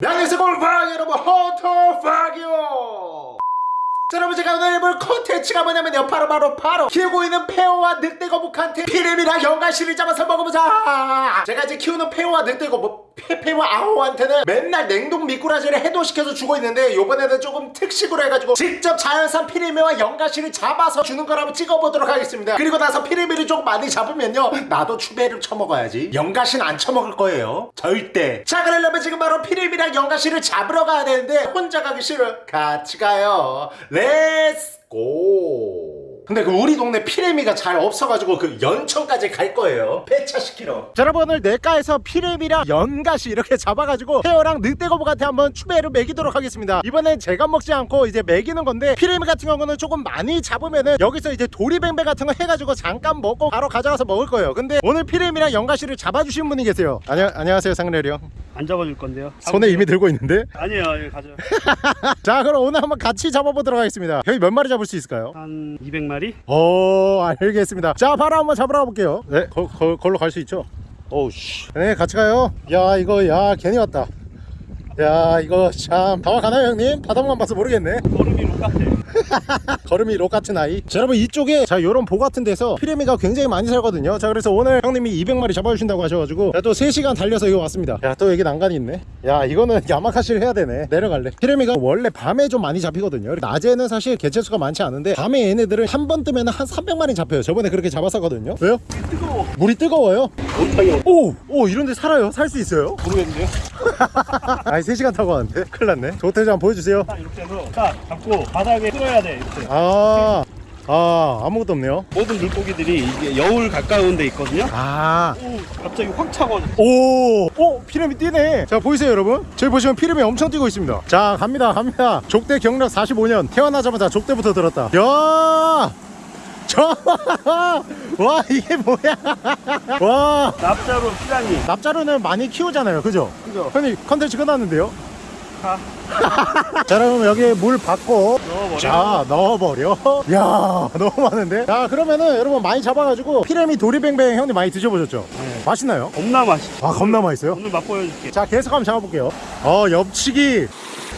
양에서 볼파 여러분 허터파기요 자 여러분 제가 오늘 해볼 컨텐츠가 뭐냐면요 바로 바로 키우고 있는 페어와 늑대거북한테 피렘이랑 연가시를 잡아서 먹어보자! 제가 이제 키우는 페어와 늑대거북 페페와 아호한테는 맨날 냉동 미꾸라지를 해동시켜서 주고 있는데 요번에는 조금 특식으로 해가지고 직접 자연산 피레미와 연가시를 잡아서 주는 걸 한번 찍어보도록 하겠습니다. 그리고 나서 피레미를 조금 많이 잡으면요. 나도 추배를 쳐먹어야지. 연가시는 안 쳐먹을 거예요. 절대. 자 그러려면 지금 바로 피레미랑 연가시를 잡으러 가야 되는데 혼자 가기 싫어. 같이 가요. let's go 근데 그 우리 동네 피레미가 잘 없어가지고 그 연천까지 갈 거예요. 폐차시키러. 자 여러분 오늘 내과에서 피레미랑 연가시 이렇게 잡아가지고 헤어랑 늑대거북한테 한번 추배를 먹이도록 하겠습니다. 이번엔 제가 먹지 않고 이제 먹이는 건데 피레미 같은 경우는 조금 많이 잡으면은 여기서 이제 도리뱅뱅 같은 거 해가지고 잠깐 먹고 바로 가져가서 먹을 거예요. 근데 오늘 피레미랑 연가시를 잡아주신 분이 계세요. 안녕, 안녕하세요 상렬이 형. 안 잡아줄 건데요. 손에 이미 들고 있는데? 아니에요, 예, 가져. 자 그럼 오늘 한번 같이 잡아보도록 하겠습니다. 형이 몇 마리 잡을 수 있을까요? 한 200마리? 오 알겠습니다. 자 바로 한번 잡으러 가볼게요. 네 거, 거, 걸로 갈 수 있죠? 오우씨. 네 같이 가요. 야 이거 야 괜히 왔다. 야 이거 참. 다와 가나요 형님? 바닥만 봐서 모르겠네. 걸음이 똑같아. 걸음이 록 같은 아이 자 여러분 이쪽에 자 요런 보 같은 데서 피레미가 굉장히 많이 살거든요 자 그래서 오늘 형님이 200마리 잡아주신다고 하셔가지고 자, 또 3시간 달려서 이거 왔습니다 야 또 여기 난간이 있네 야 이거는 야마카시를 해야 되네 내려갈래 피레미가 원래 밤에 좀 많이 잡히거든요 낮에는 사실 개체수가 많지 않은데 밤에 얘네들은 한 번 뜨면 한 300마리 잡혀요 저번에 그렇게 잡았었거든요 왜요? 뜨거워. 물이 뜨거워요? 온탕이 오! 오 이런데 살아요? 살 수 있어요? 모르겠는데요? 아니 3시간 타고 왔는데 큰일 났네 한번 보여주세요 딱 이렇게 해서 딱 잡고 바닥에 쓸어야 돼, 이렇게. 아, 아 아무것도 없네요 모든 물고기들이 이게 여울 가까운 데 있거든요. 아 오, 갑자기 확 차고. 오! 오! 피렘이 뛰네! 자, 보이세요, 여러분? 저기 보시면 피렘이 엄청 뛰고 있습니다. 자, 갑니다, 갑니다. 족대 경력 45년. 태어나자마자 족대부터 들었다. 야! 저! 와, 이게 뭐야! 와! 납자로 피라니. 납자루는 많이 키우잖아요, 그죠? 그죠? 형님, 컨텐츠 끝났는데요? 가. 자, 그럼 여기에 물 받고. 넣어버려. 자, 넣어버려. 야, 너무 많은데? 자, 그러면은 여러분 많이 잡아가지고 피렘이 도리뱅뱅 형님 많이 드셔보셨죠? 네. 맛있나요? 겁나 맛있어. 아, 겁나 맛있어요? 오늘 맛보여줄게. 자 계속 한번 잡아볼게요 어 옆치기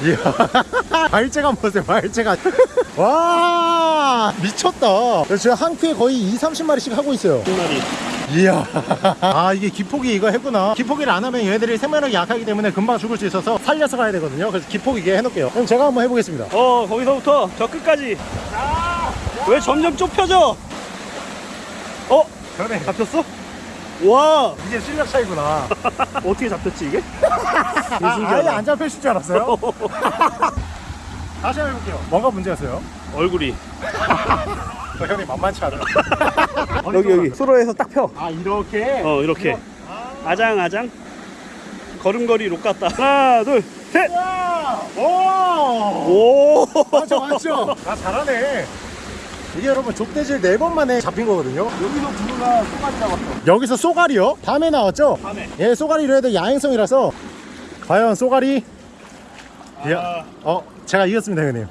이야 발재감 보세요 발재감 와 미쳤다 지금 한 큐에 거의 2, 30마리씩 하고 있어요 한 마리. 이야 아 이게 기폭이 이거 했구나 기폭이를 안 하면 얘들이 생명력이 약하기 때문에 금방 죽을 수 있어서 살려서 가야 되거든요 그래서 기폭 이게 해놓을게요 그럼 제가 한번 해보겠습니다 어, 거기서부터 저 끝까지. 왜 점점 좁혀져? 어? 전에 잡혔어? 와! 이게 실력 차이구나 어떻게 잡혔지, 이게? 아, 아예. 안 잡혔을 줄 알았어요 다시 한번 해볼게요 뭐가 문제였어요? 얼굴이. 어, 형님 만만치 않아 여기, 여기. 수로에서 딱 펴. 아 이렇게? 어 이렇게 아장 아장 걸음걸이 록 같다 하나 둘셋오 와! 오! 맞죠 맞죠 아 잘하네 이게 여러분 족대질 네 번 만에 잡힌 거거든요 여기서 부르가 쏘가리 잡았어 여기서 쏘가리요? 밤에 나왔죠? 밤에 예 쏘가리로 해도 야행성이라서 과연 쏘가리 아. 야, 어 제가 이겼습니다 형님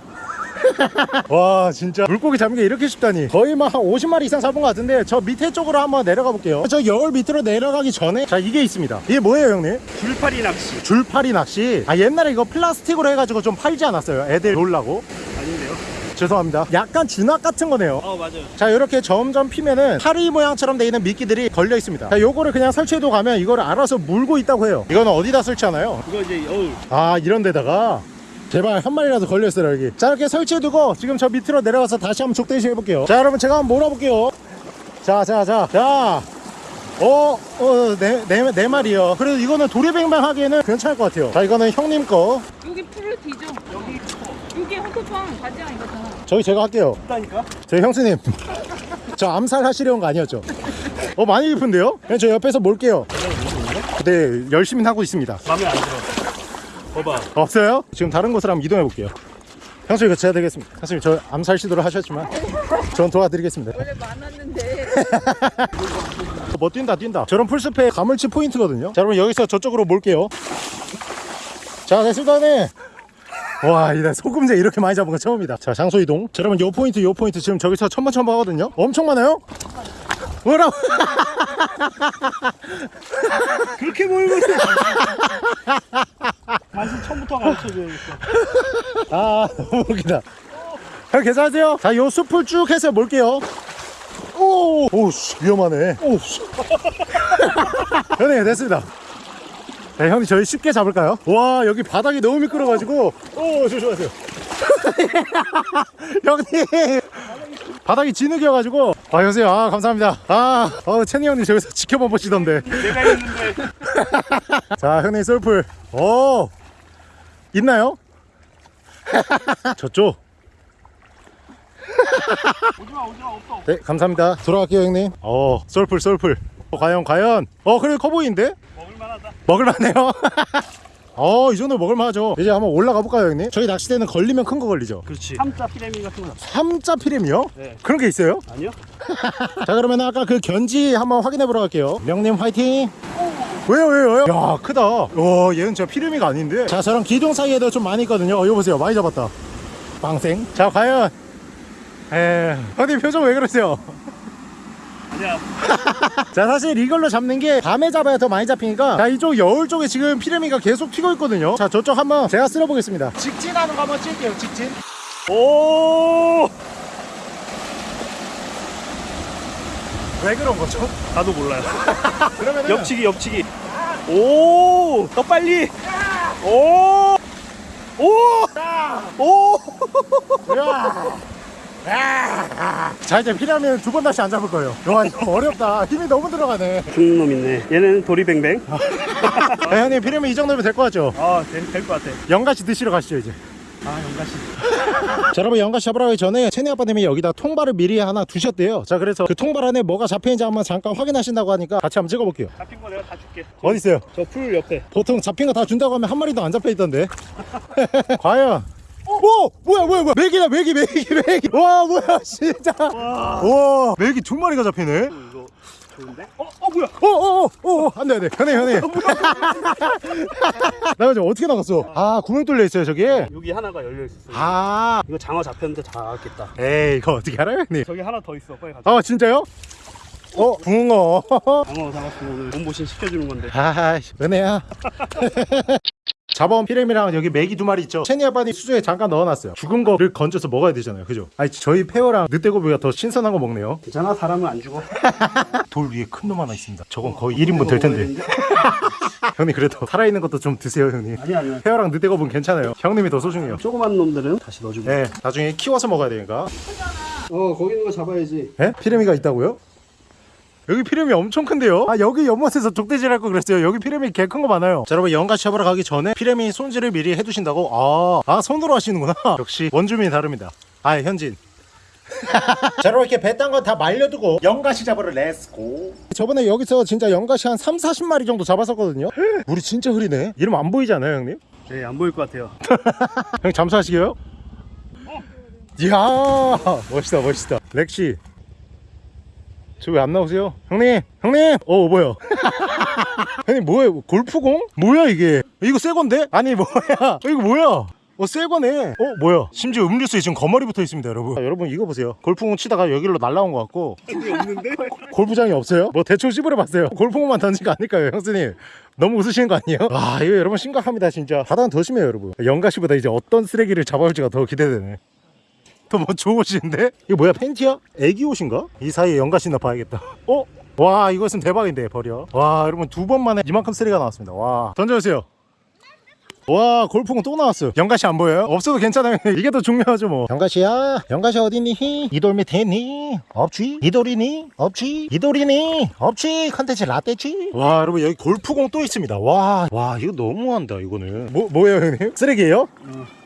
와 진짜. 물고기 잡는 게 이렇게 쉽다니. 거의 막 한 50마리 이상 잡은 것 같은데 저 밑에 쪽으로 한번 내려가 볼게요. 저 여울 밑으로 내려가기 전에 자 이게 있습니다. 이게 뭐예요 형님? 줄파리 낚시. 줄파리 낚시? 아 옛날에 이거 플라스틱으로 해가지고 좀 팔지 않았어요? 애들 놀라고? 아닌데요? 죄송합니다. 약간 진압 같은 거네요. 어 맞아요. 자 이렇게 점점 피면은 파리 모양처럼 돼 있는 미끼들이 걸려 있습니다. 자 요거를 그냥 설치해도 가면 이거를 알아서 물고 있다고 해요. 이거는 어디다 설치하나요? 이거 이제 여울. 아 이런 데다가 제발 한 마리라도 걸렸어요 여기 자 이렇게 설치해두고 지금 저 밑으로 내려가서 다시 한번 족대시 해볼게요 자 여러분 제가 한번 몰아볼게요 자 자 자자 어, 어, 네, 네, 네 마리요. 그래도 이거는 도리뱅뱅 하기에는 괜찮을 것 같아요. 자, 이거는 형님 거. 여기 뒤져. 여기 여기 헌터팡 바지랑 이거잖아. 저기 제가 할게요. 있다니까 저희 형수님. 저 암살 하시려는 거 아니었죠? 어, 많이 깊은데요? 그냥 저 옆에서 몰게요. 네, 열심히 하고 있습니다. 맘에 안 들어 봐봐 없어요? 지금 다른 곳으로 한번 이동해 볼게요. 형수님, 이거 제가 되겠습니다. 형수님, 저 암살 시도를 하셨지만, 전 도와드리겠습니다. 원래 많았는데. 뭐 뛴다, 뛴다. 저런 풀숲의 가물치 포인트거든요. 자, 여러분, 여기서 저쪽으로 몰게요. 자, 됐습니다, 네. 와, 이날 소금제 이렇게 많이 잡은 거 처음이다. 자, 장소 이동. 자, 여러분, 요 포인트, 요 포인트 지금 저기서 첨벙첨벙 하거든요. 엄청 많아요? 뭐라고? 그렇게 몰고 있어. 맛은 처음부터 가르쳐줘야겠어. 아 너무 웃기다. 형 괜찮으세요? 자 요 숲을 쭉 해서 몰게요. 오, 오씨 위험하네. 오씨. 형님 됐습니다. 네, 형님 저희 쉽게 잡을까요? 와 여기 바닥이 너무 미끄러가지고. 오 조심하세요. 형님 바닥이 진흙이어가지고. 아 여보세요. 아 감사합니다. 아 어, 채니 형님 저기서 지켜봐 보시던데. 내가 있는데 자 형님 솔풀. 오! 있나요? 저쪽 오지마 오지마 없어. 네 감사합니다. 돌아갈게요 형님. 어 솔풀 솔풀. 어, 과연 과연. 어 그래 커 보이는데? 먹을만하다. 먹을만해요 어이 정도 먹을만하죠 이제 한번 올라가 볼까요 형님 저희 낚시대는 걸리면 큰 거 걸리죠 그렇지. 삼자 피레미 같은 거. 삼자 피렘이요? 네. 그런 게 있어요? 아니요? 자 그러면 아까 그 견지 한번 확인해 보러 갈게요 명님 화이팅 왜요 왜요 왜요 야 크다 와 얘는 진짜 피레미가 아닌데 자 저랑 기둥 사이에도 좀 많이 있거든요 어 이거 보세요 많이 잡았다 빵생 자 과연 에 형님 표정 왜 그러세요 아니야. 자 사실 이걸로 잡는 게 밤에 잡아야 더 많이 잡히니까 자 이쪽 여울 쪽에 지금 피레미가 계속 튀고 있거든요 자 저쪽 한번 제가 쓸어 보겠습니다 직진하는 거 한번 찔게요 직진 오. 왜 그런 거죠? 나도 몰라요. 그러면은 옆치기 옆치기. 오. 더 빨리. 오. 오. 오. 으아! 자 이제 피라미는 두 번 다시 안 잡을 거예요 와 이거 어렵다 힘이 너무 들어가네 죽는 놈 있네. 얘는 도리뱅뱅. 아, 형님 피라미 이 정도면 될 것 같죠? 아, 될것 같아. 연가시 드시러 가시죠 이제 아, 영가씨. 자 여러분 연가시 잡으러 가기 전에 채니 아빠님이 여기다 통발을 미리 하나 두셨대요 자 그래서 그 통발 안에 뭐가 잡혀있는지 한번 잠깐 확인하신다고 하니까 같이 한번 찍어볼게요 잡힌 거 내가 다 줄게. 어디 있어요? 저 풀 옆에. 보통 잡힌 거 다 준다고 하면 한 마리도 안 잡혀있던데 과연 오 뭐야 뭐야 뭐야. 메기다 메기 메기 메기. 와 뭐야 진짜. 와. 메기 두 마리가 잡히네. 이거 좋은데? 어, 어 뭐야? 오오오오 안돼 안돼. 현해 현해 나 지금 어떻게 나갔어? 아 구멍 뚫려 있어요 저기에 여기 하나가 열려 있었어. 아. 이거 장어 잡혔는데 다 나왔겠다. 에이 이거 어떻게 알아요 형님? 저기 하나 더 있어. 빨리 가자. 아 진짜요? 어 붕어. 장어 잡았으면 오늘 몸보신 시켜주는 건데. 아이씨. 은혜야 잡아온 피렘이랑 여기 메기 두 마리 있죠 체니 아빠니 수조에 잠깐 넣어놨어요 죽은 거를 건져서 먹어야 되잖아요 그죠? 아니 저희 페어랑 늑대고비가 더 신선한 거 먹네요 괜찮아 사람은 안 죽어. 돌 위에 큰 놈 하나 있습니다 저건 거의 1인분 될 텐데 형님 그래도 살아있는 것도 좀 드세요 형님 아니 아니야. 페어랑 늑대고비는 괜찮아요 형님이 더 소중해요 조그만 놈들은 다시 넣어주고. 네 나중에 키워서 먹어야 되니까 어 거기 있는 거 잡아야지. 에? 피레미가 있다고요? 여기 피레미 엄청 큰데요? 아 여기 연못에서 족대질 할 거 그랬어요. 여기 피레미 개큰 거 많아요. 자 여러분 연가시 잡으러 가기 전에 피레미 손질을 미리 해두신다고? 아, 아 손으로 하시는구나. 역시 원주민이 다릅니다. 아 현진. 자 여러분 이렇게 배 딴 거 다 말려두고 연가시 잡으러 let's go 저번에 여기서 진짜 연가시 한 3, 40마리 정도 잡았었거든요. 물이 진짜 흐리네. 이러면 안 보이지 않아요 형님? 네 안 보일 것 같아요. 형 잠수하시게요? 이야 멋있다 멋있다. 렉시 저 왜 안 나오세요? 형님! 형님! 어 뭐야? 형님 뭐예요 골프공? 뭐야 이게? 이거 새 건데? 아니 뭐야? 이거 뭐야? 어 새거네. 어 뭐야? 심지어 음료수에 지금 거머리 붙어 있습니다 여러분. 아, 여러분 이거 보세요. 골프공 치다가 여기로 날라온 것 같고. 없는데? 골프장이 없어요? 뭐 대충 씹으려 봤어요. 골프공만 던진 거 아닐까요 형수님? 너무 웃으시는 거 아니에요? 아 이거 여러분 심각합니다 진짜. 바다는 더 심해요 여러분. 연가시보다 이제 어떤 쓰레기를 잡아올지가 더 기대되네 또뭐 옷인데? 이거 뭐야 팬티야? 애기 옷인가? 이 사이에 연가시나 봐야겠다 어? 와 이것은 대박인데 버려 와 여러분 두 번 만에 이만큼 쓰레기가 나왔습니다 와 던져주세요 와 골프공 또 나왔어요 연가시 안 보여요? 없어도 괜찮아요 이게 더 중요하죠 뭐 연가시야 연가시 어디니? 이돌 밑에 있니? 없지? 이돌이니? 없지? 이돌이니? 없지? 컨텐츠 라떼지? 와 여러분 여기 골프공 또 있습니다 와, 와 이거 너무한다 이거는 뭐, 뭐예요 형님? 쓰레기예요?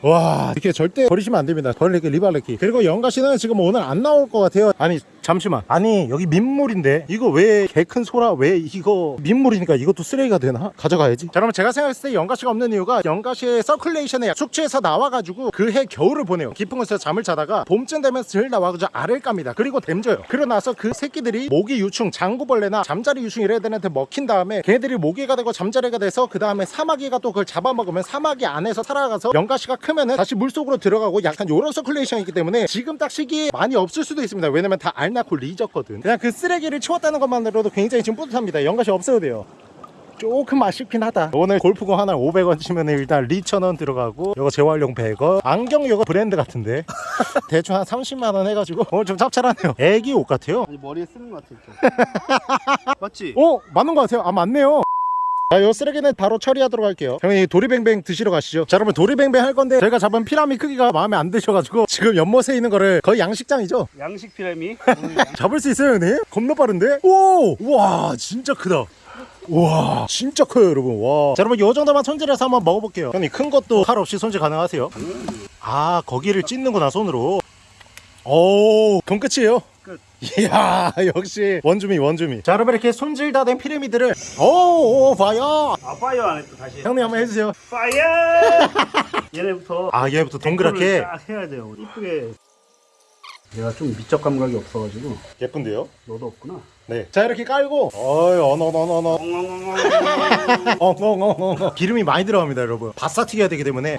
와 이렇게 절대 버리시면 안 됩니다 벌레기 리발레기 그리고 연가시는 지금 오늘 안 나올 것 같아요 아니 잠시만. 아니 여기 민물인데 이거 왜 개 큰 소라? 왜 이거 민물이니까 이것도 쓰레기가 되나? 가져가야지. 자 그러면 제가 생각했을 때 연가시가 없는 이유가 연가시의 circulation에 숙취에서 나와가지고 그 해 겨울을 보내요. 깊은 곳에서 잠을 자다가 봄쯤 되면 슬 나와가지고 알을 깝니다. 그리고 뒈져요. 그러고 나서 그 새끼들이 모기 유충 장구벌레나 잠자리 유충 이런 애들한테 먹힌 다음에 걔들이 모기가 되고 잠자리가 돼서 그 다음에 사마귀가 또 그걸 잡아먹으면 사마귀 안에서 살아가서 연가시가 크면은 다시 물속으로 들어가고 약간 요런 circulation이 있기 때문에 지금 딱 시기에 많이 없을 수도 있습니다. 왜냐면 다 알 끝났고 뒤졌거든. 그냥 그 쓰레기를 치웠다는 것만으로도 굉장히 지금 뿌듯합니다. 연가시 없어도 돼요. 조금 아쉽긴 하다. 오늘 골프공 하나 500원 치면 일단 리천원 들어가고 이거 재활용 100원. 안경 이거 브랜드 같은데? 대충 한 30만원 해가지고. 오늘 좀 짭짤하네요. 애기 옷 같아요? 아니 머리에 쓰는 것 같아 맞지? 어? 맞는 것 같아요. 아 맞네요 자, 요 쓰레기는 바로 처리하도록 할게요. 형님 도리뱅뱅 드시러 가시죠. 자, 여러분 도리뱅뱅 할 건데 저희가 잡은 피라미 크기가 마음에 안 드셔가지고 지금 연못에 있는 거를 거의 양식장이죠. 양식 피라미 잡을 수 있어요, 형님? 겁나 빠른데? 오, 와, 진짜 크다. 와, 진짜 커요, 여러분. 와. 자, 여러분 요 정도만 손질해서 한번 먹어볼게요. 형님 큰 것도 칼 없이 손질 가능하세요? 아, 거기를 찢는구나 손으로. 오, 그럼 끝이에요. 끝. 이야, 역시 원주민, 원주민. 자, 여러분 이렇게 손질 다 된 피라미들을 오, 오, 봐요. 아 fire 안 했다 다시 형님 한번 해주세요. fire 얘네부터 아, 얘부터 동그랗게 딱 해야 돼요 이쁘게 내가 좀 미적 감각이 없어가지고 예쁜데요? 너도 없구나 네. 자, 이렇게 깔고 어이, 어너너너너. 엉엉엉엉 기름이 많이 들어갑니다 여러분 바싹 튀겨야 되기 때문에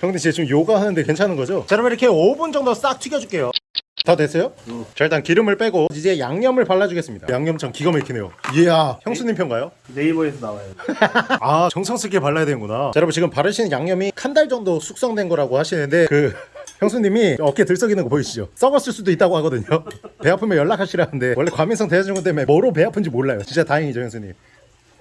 형님 진짜 지금 요가 하는데 괜찮은 거죠? 자 여러분 이렇게 5분 정도 싹 튀겨줄게요 다 됐어요? 자 일단 기름을 빼고 이제 양념을 발라주겠습니다. 양념장 기가 막히네요. 이야 형수님 편가요? 네이버에서 나와요. 아 정성스럽게 발라야 되는구나. 자 여러분 지금 바르시는 양념이 한 달 정도 숙성된 거라고 하시는데 그 형수님이 어깨 들썩이는 거 보이시죠? 썩었을 수도 있다고 하거든요. 배 아프면 연락하시라는데. 원래 과민성 대사증후 때문에 뭐로 배 아픈지 몰라요. 진짜 다행이죠 형수님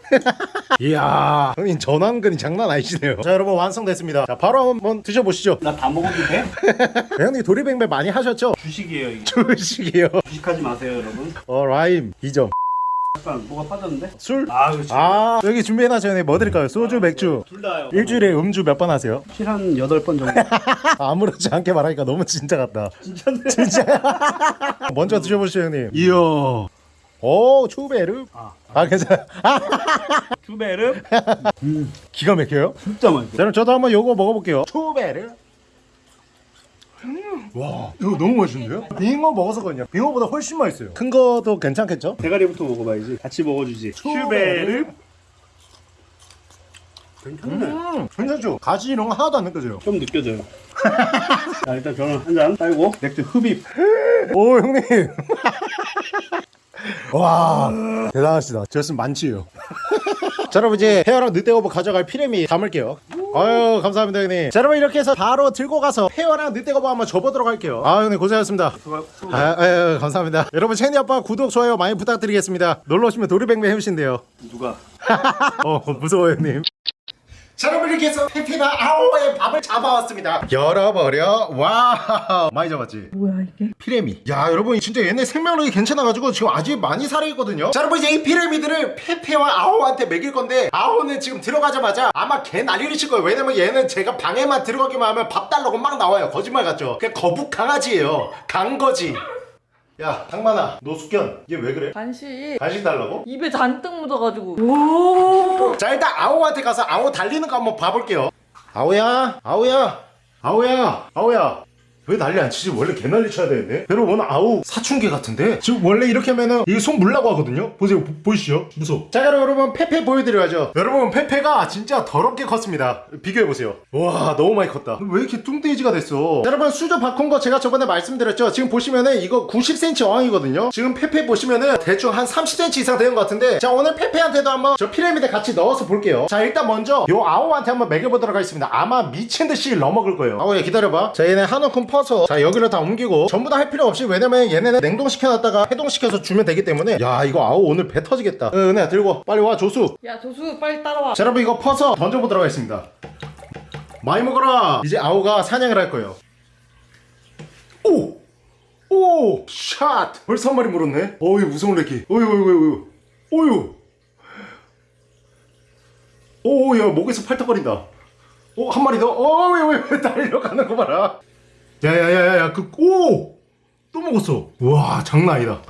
이야. 형님 전완근이 장난 아니시네요. 자 여러분 완성됐습니다. 자 바로 한번 드셔보시죠. 나 다 먹어도 돼? 형님 도리뱅뱅 많이 하셨죠? 주식이에요 이게. 주식이요. 주식하지 마세요 여러분. 어 라임 2점. 약간 뭐가 빠졌는데? 술? 아 그렇지 아 여기 준비해놨어요 형님. 뭐 드릴까요? 소주 맥주. 둘 다요. 일주일에 음주 몇 번 하세요? 실한 8번 정도. 아무렇지 않게 말하니까 너무 진짜 같다. 진짜인데? 진짜. 먼저 드셔보시죠 형님. 이야 오 추베르. 아, 아. 괜찮아 아, 두 배를 기가 막혀요? 진짜 맛있어. 자 그럼 저도 한번 요거 먹어볼게요. 추베르. 와 이거 너무 맛있는데요? 빙어 먹어서거든요. 빙어보다 훨씬 맛있어요. 큰 거도 괜찮겠죠? 대가리부터 먹어봐야지. 같이 먹어주지. 큐베르. 괜찮네. 음. 괜찮죠? 가지 이런 거 하나도 안 느껴져요. 좀 느껴져요. 자 일단 저는 한잔 빨고. 맥주 흡입. 오 형님 와 대단하시다. 저였으면 만취예요. 자 여러분 이제 헤어랑 늑대거북 가져갈 피레미 담을게요. 아유 감사합니다 형님. 자 여러분 이렇게 해서 바로 들고 가서 헤어랑 늑대거북 한번 접어보도록 할게요. 아 형님 고생하셨습니다. 아, 아유 감사합니다. 여러분 채니 아빠 구독 좋아요 많이 부탁드리겠습니다. 놀러 오시면 도리뱅뱅 해주신대요. 누가? 어 무서워요 형님 자 여러분 이렇게 해서 페페가 아오의 밥을 잡아왔습니다. 열어버려. 와 많이 잡았지? 뭐야 이게? 피레미. 야 여러분 진짜 얘네 생명력이 괜찮아가지고 지금 아직 많이 살아있거든요. 자 여러분 이제 이 피레미들을 페페와 아오한테 먹일 건데 아오는 지금 들어가자마자 아마 개 난리를 칠 거예요. 왜냐면 얘는 제가 방에만 들어가기만 하면 밥 달라고 막 나와요. 거짓말 같죠? 그냥 거북 강아지예요. 강거지 야 당만아 노숙견 얘왜 그래? 간식. 간식 달라고? 입에 잔뜩 묻어가지고. 오! 자 일단 아오한테 가서 아오 달리는 거 한번 봐볼게요. 아오야 아오야 아오야 아오야 왜 난리 안 치지? 원래 개 난리 쳐야 되는데. 여러분 아오 사춘기 같은데? 지금 원래 이렇게 하면은 이게 손 물라고 하거든요? 보세요 보, 보이시죠? 무서워. 자 여러분 페페 보여드려야죠. 여러분 페페가 진짜 더럽게 컸습니다. 비교해보세요. 와 너무 많이 컸다. 왜 이렇게 뚱돼지가 됐어? 자, 여러분 수조 바꾼 거 제가 저번에 말씀드렸죠? 지금 보시면은 이거 90cm 어항이거든요? 지금 페페 보시면은 대충 한 30cm 이상 되는 것 같은데 자 오늘 페페한테도 한번 저 피라미드 같이 넣어서 볼게요. 자 일단 먼저 요 아오한테 한번 먹여보도록 하겠습니다. 아마 미친듯이 넣어먹을 거예요. 아오야 기다려봐. 자 얘네 한움 큼 퍼서. 자 여기를 다 옮기고 전부 다 할 필요 없이 왜냐면 얘네는 냉동시켜놨다가 해동시켜서 주면 되기 때문에. 야 이거 아오 오늘 배 터지겠다. 어, 은혜야 들고 빨리 와 조수. 야 조수 빨리 따라와. 자 여러분 이거 퍼서 던져보도록 하겠습니다. 많이 먹어라. 이제 아오가 사냥을 할 거예요. 오! 오! 샷! 벌써 한 마리 물었네. 어이 무서운 래키. 어이 어이 어이 어이 어이 오야 목에서 팔떡거린다. 오 한 마리 더. 어이 어이 어이 달려가는 거 봐라 야야야야야 그 오 또 먹었어 와 장난 아니다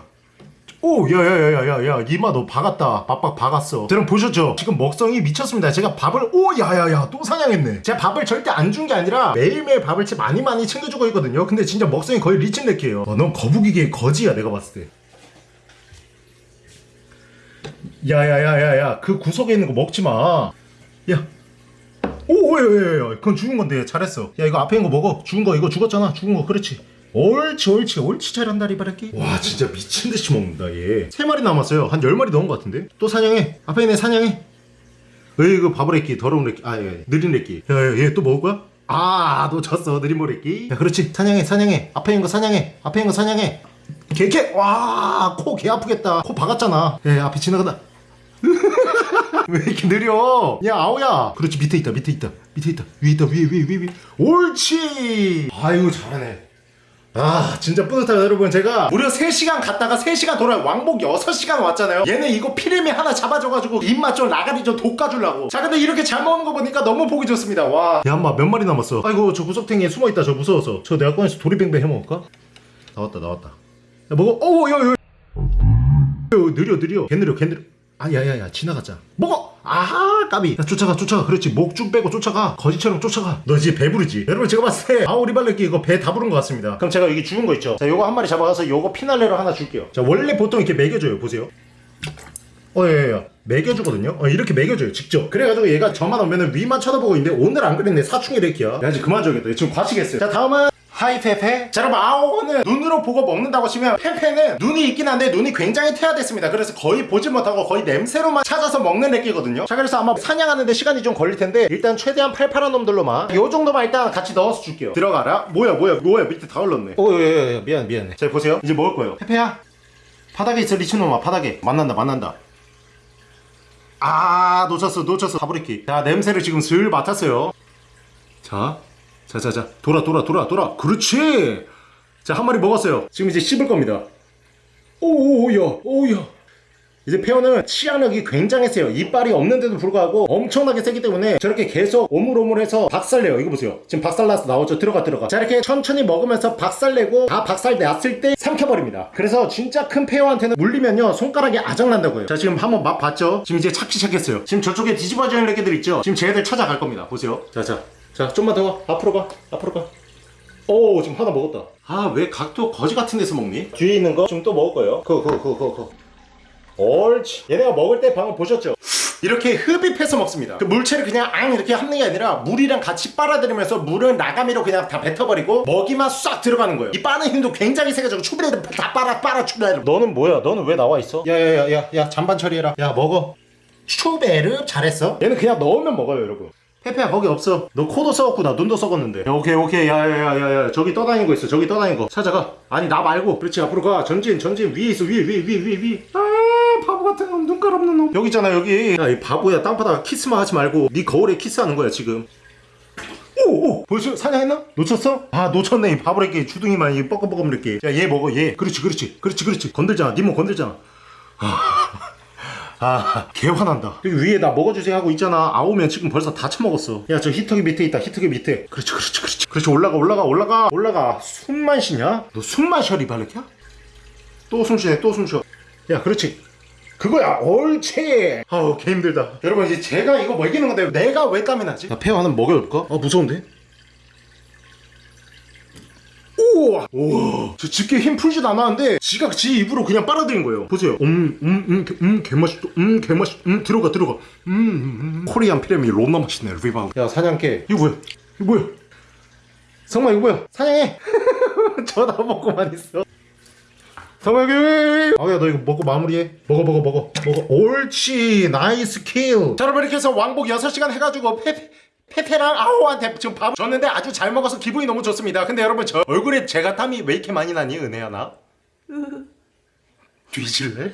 오, 야야야야야야, 이마 너 박았다. 빡빡 박았어. 여러분 보셨죠? 지금 먹성이 미쳤습니다. 제가 밥을 오, 야야야, 또 사냥했네. 제가 밥을 절대 안 준 게 아니라 매일매일 밥을 진짜 많이 많이 챙겨주고 있거든요. 근데 진짜 먹성이 거의 리친네키예요. 어, 넌 거북이계 거지야, 내가 봤을 때. 야야야야야, 그 구석에 있는 거 먹지 마. 야. 오, 야야야야, 그건 죽은 건데 잘했어. 야 이거 앞에 있는 거 먹어. 죽은 거 이거 죽었잖아. 죽은 거 그렇지. 옳지 옳지 옳지 잘한다 리바르키 와 진짜 미친듯이 먹는다 얘 세 마리 남았어요. 한 열 마리 넣은 것 같은데? 또 사냥해. 앞에 있네 사냥해. 으이그 바보레끼 더러운 레끼 아 예, 느린 레끼 야얘 또 먹을 거야? 아 놓쳤어 느린 모레끼 야 그렇지. 사냥해 사냥해. 앞에 있는 거 사냥해. 앞에 있는 거 사냥해. 개개. 와 코 개 아프겠다. 코 박았잖아. 예 앞에 지나간다 왜 이렇게 느려? 야 아오야. 그렇지 밑에 있다 밑에 있다 밑에 있다. 위에 있다 위에 위에 위에 위에. 옳지. 아이고 잘하네. 아 진짜 뿌듯하다 여러분. 제가 무려 3시간 갔다가 3시간 돌아 왕복 6시간 왔잖아요. 얘네 이거 피레미 하나 잡아줘가지고 입맛 좀 라가리 좀 돋가주려고. 자 근데 이렇게 잘 먹는 거 보니까 너무 보기 좋습니다. 와야 엄마 몇 마리 남았어? 아이고 저 구석탱이에 숨어있다 저 무서워서. 저 내가 꺼내서 도리뱅뱅 해먹을까? 나왔다 나왔다. 야 먹어. 어우 야야 느려 느려. 개 느려 개 느려 아 야야야 지나가자. 먹어! 아하 까비. 야 쫓아가 쫓아가. 그렇지. 목 쭉 빼고 쫓아가. 거지처럼 쫓아가. 너 이제 배부르지? 여러분 제가 봤을 때 아오리발레끼 이거 배 다 부른 것 같습니다. 그럼 제가 여기 죽은 거 있죠? 자 요거 한 마리 잡아가서 요거 피날레로 하나 줄게요. 자 원래 보통 이렇게 먹여줘요. 보세요. 어예예 먹여주거든요? 어 이렇게 먹여줘요. 직접. 그래가지고 얘가 저만 오면은 위만 쳐다보고 있는데 오늘 안 그랬네. 사춘기 래키야. 야 이제 그만 줘야겠다. 얘 지금 과시겠어요. 자 다음은 하이페페? 자 여러분 아오는 눈으로 보고 먹는다고 치면 페페는 눈이 있긴 한데 눈이 굉장히 퇴화됐습니다. 그래서 거의 보지 못하고 거의 냄새로만 찾아서 먹는 래끼거든요. 자 그래서 아마 사냥하는데 시간이 좀 걸릴 텐데 일단 최대한 팔팔한 놈들로만 요 정도만 일단 같이 넣어서 줄게요. 들어가라. 뭐야 뭐야 뭐야. 밑에 다 흘렀네. 오예예 미안 미안해. 자 보세요. 이제 먹을 거예요. 페페야 바닥에 있어 리치놈아. 바닥에. 만난다 만난다. 아 놓쳤어 놓쳤어. 가브리키. 자 냄새를 지금 슬 맡았어요. 자 자자자 돌아 돌아 돌아 돌아. 그렇지. 자 한 마리 먹었어요. 지금 이제 씹을 겁니다. 오오야 오야. 이제 페어는 치약력이 굉장히 세요. 이빨이 없는데도 불구하고 엄청나게 세기 때문에 저렇게 계속 오물오물해서 박살내요. 이거 보세요. 지금 박살나서 나오죠. 들어가 들어가. 자 이렇게 천천히 먹으면서 박살내고 다 박살났을 때 삼켜버립니다. 그래서 진짜 큰 페어한테는 물리면요 손가락이 아작난다고요. 자 지금 한번 맛 봤죠? 지금 이제 찾기 시작했어요. 지금 저쪽에 뒤집어져 있는 애들 있죠? 지금 쟤들 찾아갈 겁니다. 보세요. 자자 자 좀만 더 가. 앞으로 가. 앞으로 가. 오 지금 하나 먹었다. 아 왜 각도 거지 같은 데서 먹니? 뒤에 있는 거? 지금 또 먹을 거예요. 그거 그거 그거 그거 옳지. 얘네가 먹을 때 방금 보셨죠? 이렇게 흡입해서 먹습니다. 그 물체를 그냥 앙 이렇게 합는 게 아니라 물이랑 같이 빨아들이면서 물은 나가미로 그냥 다 뱉어버리고 먹이만 싹 들어가는 거예요. 이 빠는 힘도 굉장히 세가지고 추브레드 다 빨아 빨아 추브레드 너는 뭐야? 너는 왜 나와 있어? 야야 야 야 야 잔반 처리해라. 야 먹어. 추베르 잘했어? 얘는 그냥 넣으면 먹어요 여러분 페페야 거기 없어. 너 코도 썩었구나 눈도 썩었는데. 야, 오케이 오케이. 야야야야야. 저기 떠다니는 거 있어. 저기 떠다니는 거. 찾아가. 아니 나 말고. 그렇지 앞으로 가. 전진 전진. 위에 있어. 위에 위에 위에 위에 위에. 아 바보 같은 놈. 눈깔 없는 놈. 여기 있잖아 여기. 야 이 바보야. 땅바닥 키스만 하지 말고 네 거울에 키스하는 거야 지금. 오오. 벌써 사냥했나? 놓쳤어? 아 놓쳤네. 이 바보래끼 주둥이만 이 뻐끔뻐끔 이렇게. 야 얘 먹어 얘. 그렇지 그렇지. 그렇지 그렇지. 건들잖아. 니몸 건들잖아. 아, 개 화난다. 여기 위에 나 먹어주세요 하고 있잖아. 아오면 지금 벌써 다 처먹었어. 야, 저 히터기 밑에 있다. 히터기 밑에. 그렇지, 그렇지, 그렇지. 그렇지, 올라가, 올라가, 올라가, 올라가. 숨만 쉬냐? 너 숨만 쉬어, 리발레키야? 또 숨 쉬네, 또 숨 쉬어. 야, 그렇지. 그거야, 옳지. 아우, 개 힘들다. 여러분, 이제 제가 이거 먹이는 건데 내가 왜 땀이 나지? 나 하나 먹여볼까? 아, 무서운데? 우와. 우와. 저 집게 힘 풀지도 않았는데 지가 지 입으로 그냥 빨아들인 거예요. 보세요. 음 음 음 음 개맛있다 음 개맛있 음 들어가 들어가. 음, 음, 음. Korean 피레미 롬나 맛있네 리바우 야 사냥개. 이거 뭐야? 이거 뭐야? 성마 이거 뭐야? 사냥해. 쳐다보고만 있어. 성마 여기 아야 너 이거 먹고 마무리해. 먹어 먹어 먹어. 먹어. 옳지. nice kill. 자 여러분 이렇게 해서 왕복 6시간 해가지고 페페 페랑 아오한테 지금 밥 줬는데 아주 잘 먹어서 기분이 너무 좋습니다. 근데 여러분 저 얼굴에 제가 땀이 왜 이렇게 많이 나니 은혜야 나? 뒤질래?